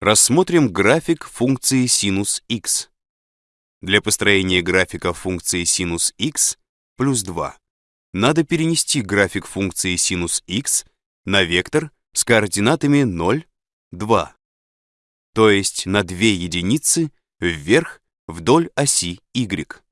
Рассмотрим график функции синус x. Для построения графика функции синус x плюс 2 надо перенести график функции синус x на вектор с координатами 0, 2, то есть на 2 единицы вверх вдоль оси y.